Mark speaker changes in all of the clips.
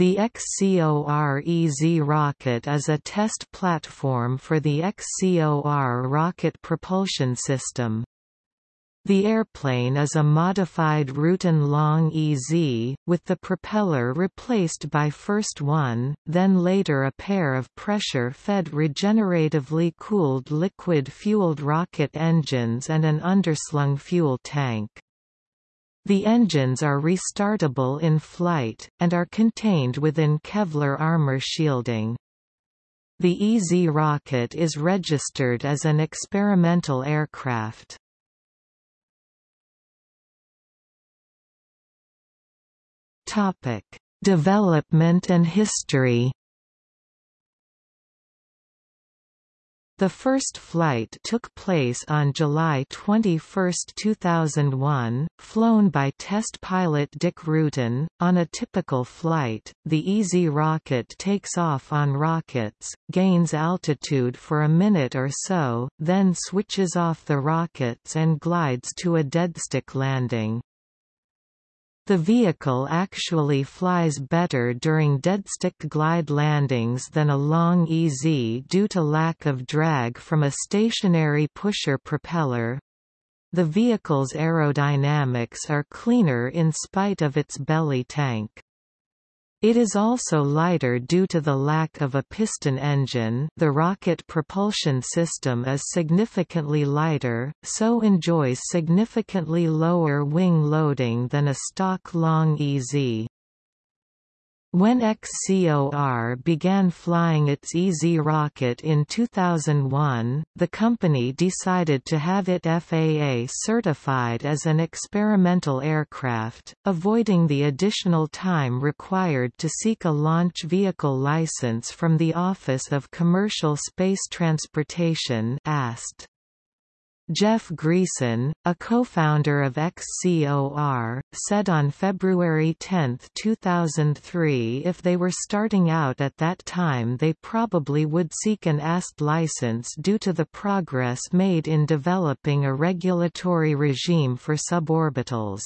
Speaker 1: The XCOR-EZ rocket is a test platform for the XCOR rocket propulsion system. The airplane is a modified Rutan Long EZ, with the propeller replaced by first one, then later a pair of pressure-fed regeneratively cooled liquid-fueled rocket engines and an underslung fuel tank. The engines are restartable in flight, and are contained within Kevlar armor shielding. The EZ rocket is registered as an experimental aircraft. Topic: Development and history. The first flight took place on July 21, 2001, flown by test pilot Dick Rutan. On a typical flight, the EZ rocket takes off on rockets, gains altitude for a minute or so, then switches off the rockets and glides to a deadstick landing. The vehicle actually flies better during deadstick glide landings than a long EZ due to lack of drag from a stationary pusher propeller. The vehicle's aerodynamics are cleaner in spite of its belly tank. It is also lighter due to the lack of a piston engine the rocket propulsion system is significantly lighter, so enjoys significantly lower wing loading than a stock long EZ. When XCOR began flying its EZ rocket in 2001, the company decided to have it FAA certified as an experimental aircraft, avoiding the additional time required to seek a launch vehicle license from the Office of Commercial Space Transportation AST. Jeff Greason, a co-founder of XCOR, said on February 10, 2003 if they were starting out at that time they probably would seek an AST license due to the progress made in developing a regulatory regime for suborbitals.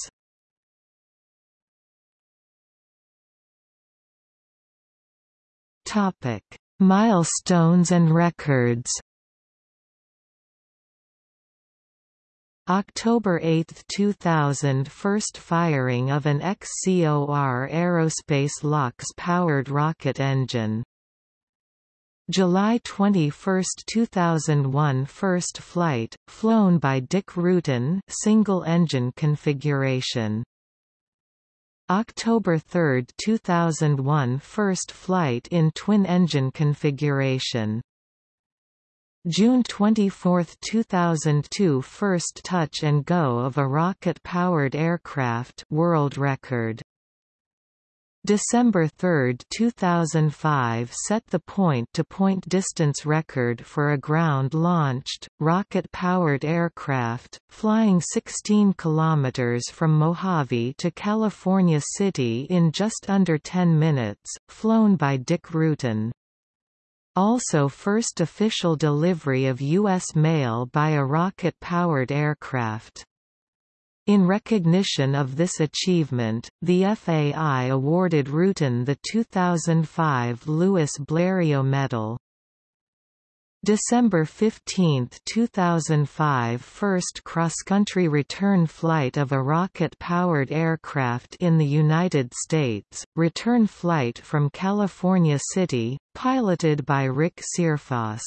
Speaker 1: Milestones and records October 8, 2000 – First firing of an XCOR Aerospace LOX-powered rocket engine. July 21, 2001 – First flight, flown by Dick Rutan single-engine configuration. October 3, 2001 – First flight in twin-engine configuration June 24, 2002 First touch and go of a rocket-powered aircraft world record. December 3, 2005 set the point-to-point -point distance record for a ground-launched, rocket-powered aircraft, flying 16 kilometers from Mojave to California City in just under 10 minutes, flown by Dick Rutan. Also first official delivery of U.S. mail by a rocket-powered aircraft. In recognition of this achievement, the FAI awarded Rutan the 2005 Louis Blériot Medal. December 15, 2005 First cross-country return flight of a rocket-powered aircraft in the United States, return flight from California City, piloted by Rick Searfoss.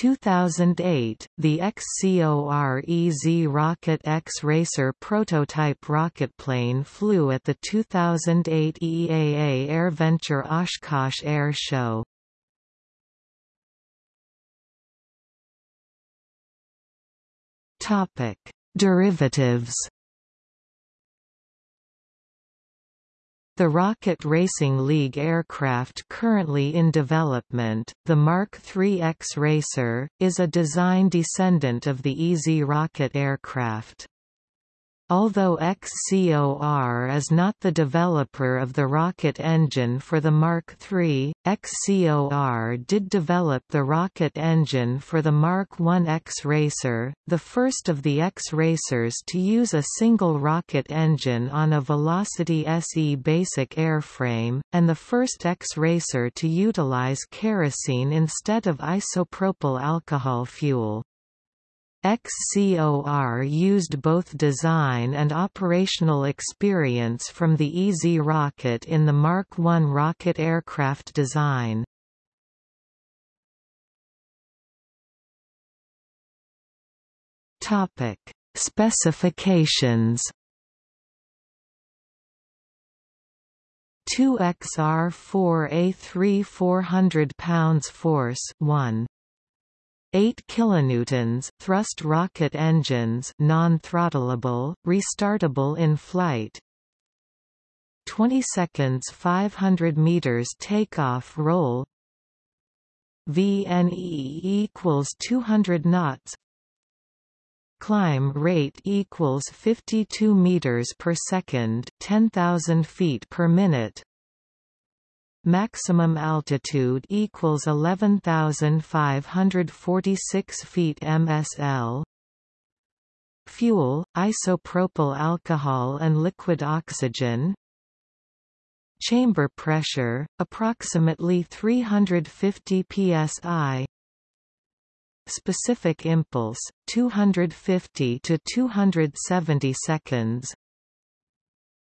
Speaker 1: 2008, the XCOR-EZ Rocket X-Racer prototype rocketplane flew at the 2008 EAA AirVenture Oshkosh Air Show. Topic: Derivatives. The Rocket Racing League aircraft currently in development, the Mark III X Racer, is a design descendant of the EZ rocket aircraft. Although XCOR is not the developer of the rocket engine for the Mark III, XCOR did develop the rocket engine for the Mark I X-Racer, the first of the X-Racers to use a single rocket engine on a Velocity SE basic airframe, and the first X-Racer to utilize kerosene instead of isopropyl alcohol fuel. XCOR used both design and operational experience from the EZ rocket in the Mark I rocket aircraft design. Topic: Specifications 2XR4A3 400 pounds force 1 8 kilonewtons thrust rocket engines non-throttleable, restartable in flight. 20 seconds 500 meters takeoff roll. VNE equals 200 knots. Climb rate equals 52 meters per second 10,000 feet per minute Maximum altitude equals 11,546 feet MSL. Fuel, isopropyl alcohol and liquid oxygen. Chamber pressure, approximately 350 psi. Specific impulse, 250 to 270 seconds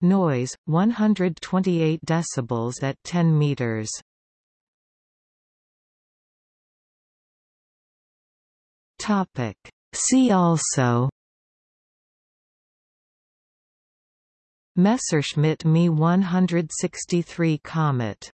Speaker 1: Noise 128 decibels at 10 meters. Topic. See also. Messerschmitt Me 163 Komet